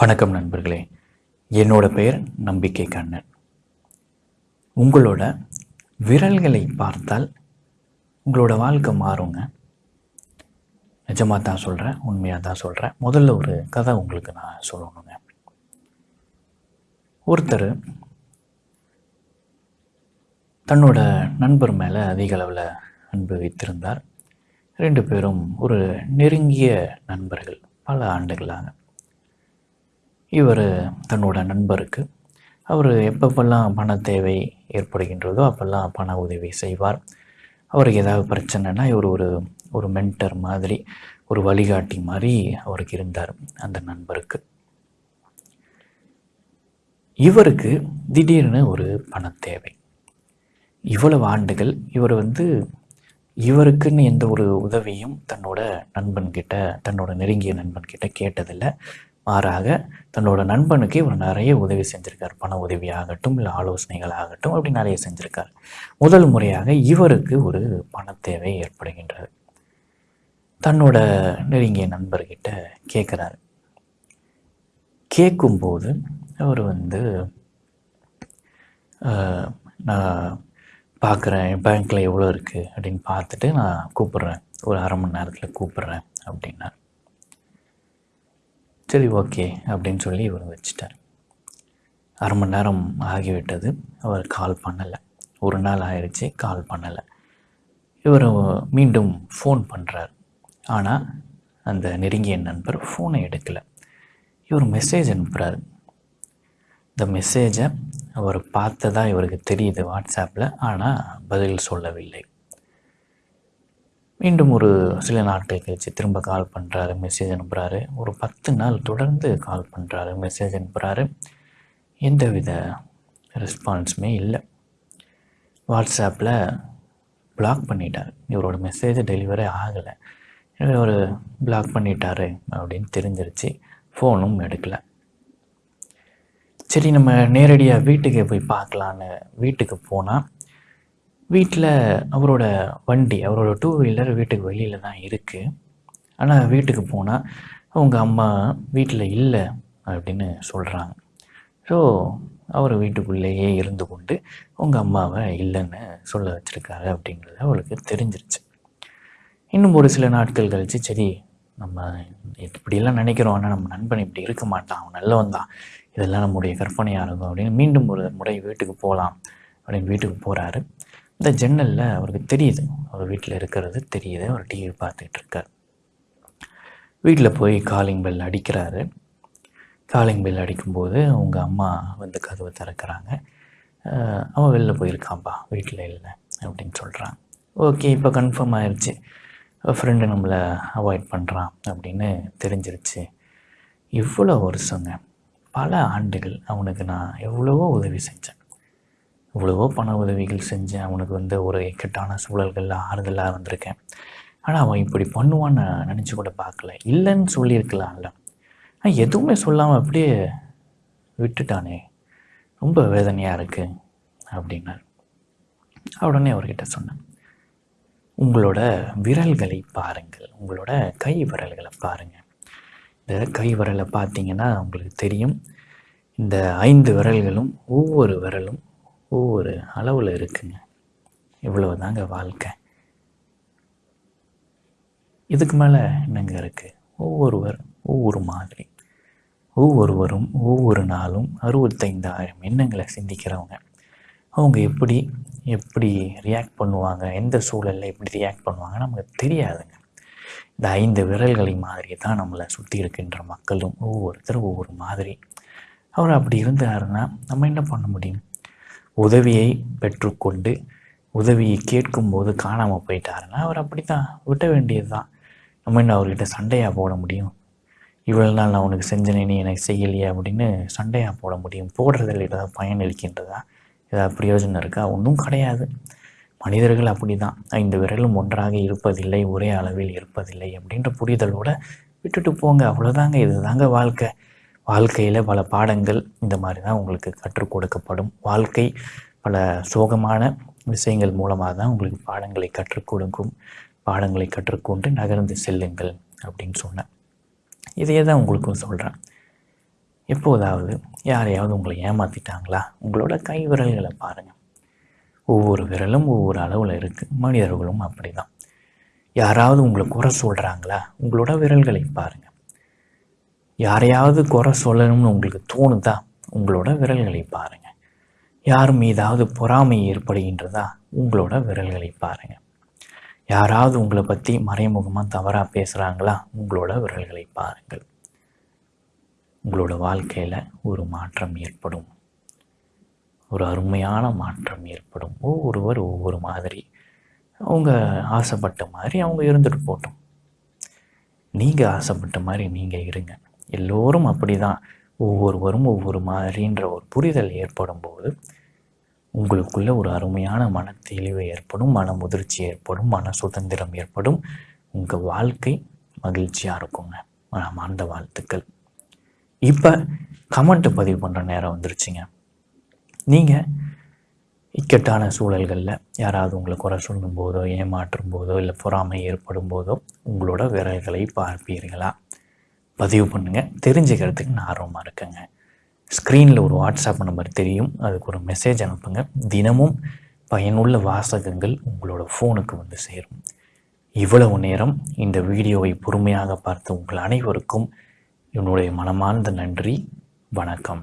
வணக்கம் நண்பர்களே. என்னோட பெயர் நம்பிக்கை கண்ணன். உங்களோட விரல்களை பார்த்தால் உங்களோட வாழ்க்கை மாறுங்க. நிஜமாக தான் சொல்கிறேன் உண்மையாக தான் சொல்கிறேன் முதல்ல ஒரு கதை உங்களுக்கு நான் சொல்லணுங்க. ஒருத்தர் தன்னோட நண்பர் மேலே அதிக அளவில் அன்பு வைத்திருந்தார். ரெண்டு பேரும் ஒரு நெருங்கிய நண்பர்கள் பல ஆண்டுகளாக. இவர் தன்னோட நண்பருக்கு அவர் எப்பப்பெல்லாம் பண தேவை ஏற்படுகின்றதோ அப்பெல்லாம் பண உதவி செய்வார். அவருக்கு ஏதாவது பிரச்சனைனா இவர் ஒரு ஒரு மென்டர் மாதிரி ஒரு வழிகாட்டி மாதிரி அவருக்கு இருந்தார் அந்த நண்பருக்கு. இவருக்கு திடீர்னு ஒரு பண தேவை. இவ்வளவு ஆண்டுகள் இவர் வந்து இவருக்குன்னு எந்த ஒரு உதவியும் தன்னோட நண்பன்கிட்ட தன்னோட நெருங்கிய நண்பன்கிட்ட கேட்டதில்லை. மாறாக தன்னோட நண்பனுக்கு இவர் நிறைய உதவி செஞ்சுருக்கார். பண உதவி ஆகட்டும் இல்லை ஆலோசனைகள் ஆகட்டும் அப்படி நிறைய செஞ்சுருக்கார். முதல் முறையாக இவருக்கு ஒரு பண தேவை ஏற்படுகின்றது. தன்னோட நெருங்கிய நண்பர்கிட்ட கேட்குறாரு. கேட்கும்போது அவர் வந்து நான் பார்க்குறேன் பேங்க்கில் எவ்வளோ இருக்குது அப்படின்னு பார்த்துட்டு நான் கூப்பிட்றேன். ஒரு அரை மணி நேரத்தில் கூப்பிட்றேன் அப்படின்னார். சரி ஓகே அப்படின்னு சொல்லி இவர் வச்சிட்டார். அரை மணி நேரம் ஆகிவிட்டது. அவர் கால் பண்ணலை. ஒரு நாள் ஆயிடுச்சு கால் பண்ணலை. இவர் மீண்டும் ஃபோன் பண்ணுறார் ஆனால் அந்த நெருங்கிய நண்பர் ஃபோனை எடுக்கலை. இவர் மெசேஜ் அனுப்புகிறார் இந்த மெசேஜை அவர் பார்த்ததா இவருக்கு தெரியுது வாட்ஸ்அப்பில் ஆனால் பதில் சொல்லவில்லை. மீண்டும் ஒரு சில நாட்கள் கழித்து திரும்ப கால் பண்ணுறாரு மெசேஜ் அனுப்புகிறாரு ஒரு பத்து நாள் தொடர்ந்து கால் பண்ணுறாரு மெசேஜ் அனுப்புகிறாரு எந்தவித ரெஸ்பான்ஸுமே இல்லை. வாட்ஸ்அப்பில் பிளாக் பண்ணிட்டார். இவரோட மெசேஜ் டெலிவரி ஆகலை. இவர் பிளாக் பண்ணிட்டாரு அப்படின்னு தெரிஞ்சிருச்சு. ஃபோனும் எடுக்கலை. சரி நம்ம நேரடியாக வீட்டுக்கு போய் பார்க்கலான்னு வீட்டுக்கு போனால் வீட்டில் அவரோட வண்டி அவரோட டூ வீலர் வீட்டுக்கு வெளியில் தான் இருக்குது ஆனால் வீட்டுக்கு போனால் அவங்க அம்மா வீட்டில் இல்லை அப்படின்னு சொல்கிறாங்க ஸோ அவர் வீட்டுக்குள்ளேயே இருந்து கொண்டு உங்கள் அம்மாவை இல்லைன்னு சொல்ல வச்சுருக்காரு அப்படிங்கிறது அவளுக்கு தெரிஞ்சிருச்சு. இன்னும் ஒரு சில நாட்கள் கழித்து சரி நம்ம இப்படியெல்லாம் நினைக்கிறோம். ஆனால் நம்ம நண்பன் இப்படி இருக்க மாட்டான். அவன் நல்லவன் தான். இதெல்லாம் நம்முடைய கற்பனையாக இருக்கும் அப்படின்னு மீண்டும் ஒரு முறை வீட்டுக்கு போகலாம் அப்படின்னு வீட்டுக்கு போகிறாரு இந்த ஜன்னலில் அவருக்கு தெரியுது. அவர் வீட்டில் இருக்கிறது தெரியுது. அவர் டிவி பார்த்துட்டு இருக்கார் வீட்டில் போய் காலிங் பெல் அடிக்கிறாரு. காலிங் பெல் அடிக்கும்போது அவங்க அம்மா வந்து கதவை திறக்கிறாங்க. அவன் வெளில போயிருக்கான்ப்பா வீட்டில் இல்லை. அப்படின்னு சொல்கிறான் ஓகே இப்போ கன்ஃபார்ம் ஆயிடுச்சு ஃப்ரெண்டு நம்மளை அவாய்ட் பண்ணுறான் அப்படின்னு தெரிஞ்சிருச்சு. இவ்வளோ வருஷங்க. பல ஆண்டுகள் அவனுக்கு நான் எவ்வளவோ உதவி செஞ்சேன். இவ்வளவோ பண உதவிகள் செஞ்சேன். அவனுக்கு வந்து ஒரு இக்கட்டான சூழல்களில் ஆறுதலாக இருந்திருக்கேன் ஆனால் அவன் இப்படி பண்ணுவான்னு நினச்சி கூட பார்க்கல. இல்லைன்னு சொல்லியிருக்கலாம்ல. ஆனால் எதுவுமே சொல்லாமல் அப்படியே விட்டுட்டானே. ரொம்ப வேதனையாக இருக்குது அப்படின்னார். உடனே அவர்கிட்ட சொன்னேன். உங்களோட விரல்களை பாருங்கள். உங்களோட கை விரல்களை பாருங்கள் இந்த கை விரலை பார்த்தீங்கன்னா உங்களுக்கு தெரியும். இந்த ஐந்து விரல்களும் ஒவ்வொரு விரலும் ஒவ்வொரு அளவில் இருக்குங்க. இவ்வளவு தாங்க வாழ்க்கை. இதுக்கு மேலே என்னங்க இருக்குது ஒவ்வொருவர் ஒவ்வொரு மாதிரி. ஒவ்வொருவரும் ஒவ்வொரு நாளும் அறுபத்தைந்தாயிரம் எண்ணங்களை சிந்திக்கிறவங்க. அவங்க எப்படி எப்படி ரியாக்ட் பண்ணுவாங்க? எந்த சூழலில் எப்படி ரியாக்ட் பண்ணுவாங்க நமக்கு தெரியாதுங்க. இந்த ஐந்து விரல்களை மாதிரி தான் நம்மளை சுற்றி இருக்கின்ற மக்களும் ஒவ்வொருத்தரும் ஒவ்வொரு மாதிரி. அவர் அப்படி இருந்தாருன்னா நம்ம என்ன பண்ண முடியும்? உதவியை பெற்றுக்கொண்டு உதவியை கேட்கும்போது காணாமல் போயிட்டாருன்னா அவர் அப்படி தான் விட்ட வேண்டியது தான் நம்ம என்ன அவர்கிட்ட சண்டையாக போட முடியும்? இவ்வளோ நாள் நான் உனக்கு செஞ்சனே நீ எனக்கு செய்யலையே அப்படின்னு சண்டையாக போட முடியும். போடுறதில் ஏதாவது பயன் இருக்கின்றதா ஏதாவது பிரயோஜனம் இருக்கா? ஒன்றும் கிடையாது. மனிதர்கள் அப்படி தான் ஐந்து விரலும் ஒன்றாக இருப்பதில்லை ஒரே அளவில் இருப்பதில்லை அப்படின்ற புரிதலோடு விட்டுட்டு போங்க. அவ்வளோதாங்க இதுதாங்க வாழ்க்கை. வாழ்க்கையில் பல பாடங்கள் இந்த மாதிரி தான் உங்களுக்கு கற்றுக் கொடுக்கப்படும். வாழ்க்கை பல சோகமான விஷயங்கள் மூலமாக தான் உங்களுக்கு பாடங்களை கற்றுக் கொடுக்கும். பாடங்களை கற்றுக்கொண்டு நகர்ந்து செல்லுங்கள் அப்படின்னு சொன்னேன். இதையே தான் உங்களுக்கும் சொல்கிறேன் எப்போதாவது யாரையாவது உங்களை ஏமாற்றிட்டாங்களா உங்களோட கை விரல்களை பாருங்கள் ஒவ்வொரு விரலும் ஒவ்வொரு அளவில் இருக்குது மனிதர்களும் அப்படி தான் யாராவது உங்களை குறை சொல்கிறாங்களா உங்களோட விரல்களை பாருங்கள் யாரையாவது குறை சொல்லணும்னு உங்களுக்கு தோணுதா? உங்களோட விரல்களை பாருங்கள் யார் மீதாவது பொறாமை ஏற்படுகின்றதா? உங்களோட விரல்களை பாருங்கள் யாராவது உங்களை பற்றி மறைமுகமாக தவறாக பேசுகிறாங்களா உங்களோட விரல்களை பாருங்கள். உங்களோட வாழ்க்கையில் ஒரு மாற்றம் ஏற்படும். ஒரு அருமையான மாற்றம் ஏற்படும். ஒவ்வொருவர் ஒவ்வொரு மாதிரி. அவங்க ஆசைப்பட்ட மாதிரி அவங்க இருந்துட்டு போட்டோம் நீங்கள் ஆசைப்பட்ட மாதிரி நீங்கள் இருங்க. எல்லோரும் அப்படி தான் ஒவ்வொருவரும் ஒவ்வொரு மாதிரின்ற ஒரு புரிதல் ஏற்படும் போது உங்களுக்குள்ள ஒரு அருமையான மன தெளிவு ஏற்படும் மன முதிர்ச்சி ஏற்படும் மன சுதந்திரம் ஏற்படும். உங்கள் வாழ்க்கை மகிழ்ச்சியாக இருக்குங்க. மனமார்ந்த வாழ்த்துக்கள். இப்போ கமெண்ட்டு பதிவு பண்ணுற நேரம் வந்துருச்சுங்க. நீங்கள் இக்கட்டான சூழல்களில் யாராவது உங்களை குறை சொல்லும் போதோ ஏமாற்றும் போதோ இல்லை பொறாமை ஏற்படும் போதோ உங்களோட விரல்களை பார்ப்பீர்களா? பதிவு பண்ணுங்கள் தெரிஞ்சுக்கிறதுக்கு நான் ஆர்வமாக இருக்கேங்க. ஸ்க்ரீனில் ஒரு வாட்ஸ்அப் நம்பர் தெரியும். அதுக்கு ஒரு மெசேஜ் அனுப்புங்க. தினமும் பயனுள்ள வாசகங்கள் உங்களோட ஃபோனுக்கு வந்து சேரும். இவ்வளவு நேரம் இந்த வீடியோவை பொறுமையாக பார்த்து உங்கள் அனைவருக்கும் என்னுடைய மனமார்ந்த நன்றி. வணக்கம்.